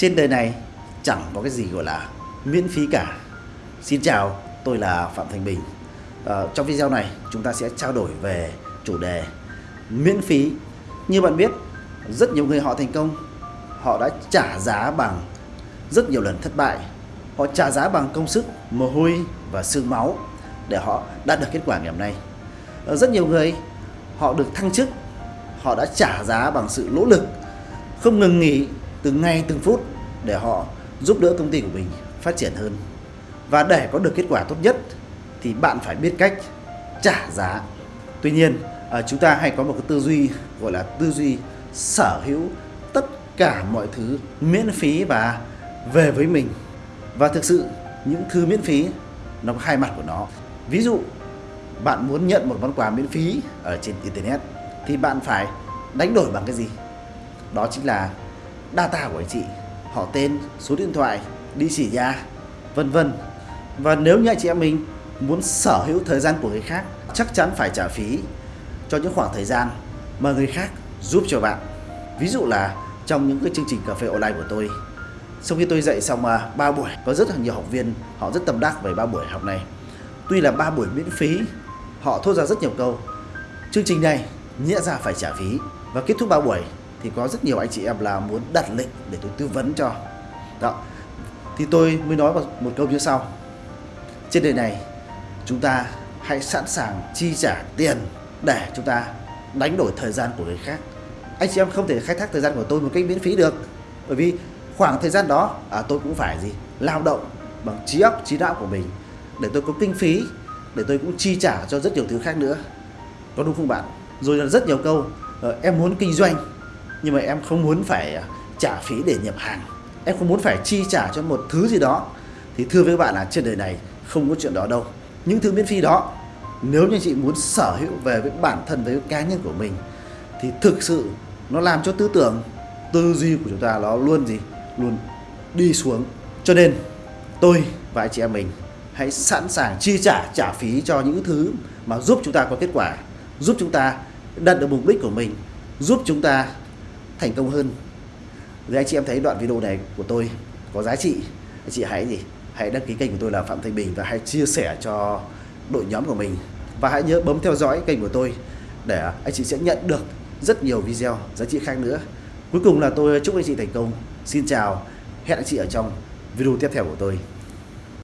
Trên đời này chẳng có cái gì gọi là miễn phí cả. Xin chào, tôi là Phạm Thành Bình. à, trong video này chúng ta sẽ trao đổi về chủ đề miễn phí. Như bạn biết, rất nhiều người họ thành công, họ đã trả giá bằng rất nhiều lần thất bại. Họ trả giá bằng công sức, mồ hôi và xương máu để họ đạt được kết quả ngày hôm nay. à, rất nhiều người họ được thăng chức, họ đã trả giá bằng sự nỗ lực, không ngừng nghỉ từng ngày từng phút để họ giúp đỡ công ty của mình phát triển hơn. Và để có được kết quả tốt nhất thì bạn phải biết cách trả giá. Tuy nhiên, à, chúng ta hay có một cái tư duy gọi là tư duy sở hữu tất cả mọi thứ miễn phí và về với mình. Và thực sự những thứ miễn phí nó có hai mặt của nó. Ví dụ bạn muốn nhận một món quà miễn phí ở trên internet thì bạn phải đánh đổi bằng cái gì? Đó chính là data của anh chị, họ tên, số điện thoại, địa chỉ nhà, vân vân. Và nếu như anh chị em mình muốn sở hữu thời gian của người khác, chắc chắn phải trả phí cho những khoảng thời gian mà người khác giúp cho bạn. Ví dụ là trong những cái chương trình cà phê online của tôi, sau khi tôi dạy xong à, uh, 3 buổi, có rất là nhiều học viên họ rất tâm đắc về 3 buổi học này. Tuy là 3 buổi miễn phí, họ thốt ra rất nhiều câu. Chương trình này nghĩa ra phải trả phí và kết thúc 3 buổi thì có rất nhiều anh chị em là muốn đặt lệnh để tôi tư vấn cho. Đó. Thì tôi mới nói một câu như sau. Trên đời này chúng ta hãy sẵn sàng chi trả tiền để chúng ta đánh đổi thời gian của người khác. Anh chị em không thể khai thác thời gian của tôi một cách miễn phí được. Bởi vì khoảng thời gian đó à, tôi cũng phải gì lao động bằng trí óc trí não của mình để tôi có kinh phí để tôi cũng chi trả cho rất nhiều thứ khác nữa có đúng không bạn rồi là rất nhiều câu ờ, em muốn kinh doanh nhưng mà em không muốn phải à, trả phí để nhập hàng. Em không muốn phải chi trả cho một thứ gì đó. Thì thưa với các bạn là trên đời này không có chuyện đó đâu. Những thứ miễn phí đó, nếu như chị muốn sở hữu về với bản thân, với cá nhân của mình, thì thực sự nó làm cho tư tưởng, tư duy của chúng ta nó luôn gì? Luôn đi xuống. Cho nên, tôi và anh chị em mình hãy sẵn sàng chi trả trả phí cho những thứ mà giúp chúng ta có kết quả, giúp chúng ta đạt được mục đích của mình, giúp chúng ta thành công hơn. Nếu anh chị em thấy đoạn video này của tôi có giá trị. Anh chị hãy gì? Hãy đăng ký kênh của tôi là Phạm Thanh Bình và hãy chia sẻ cho đội nhóm của mình. Và hãy nhớ bấm theo dõi kênh của tôi để anh chị sẽ nhận được rất nhiều video giá trị khác nữa. Cuối cùng là tôi chúc anh chị thành công. Xin chào. Hẹn anh chị ở trong video tiếp theo của tôi.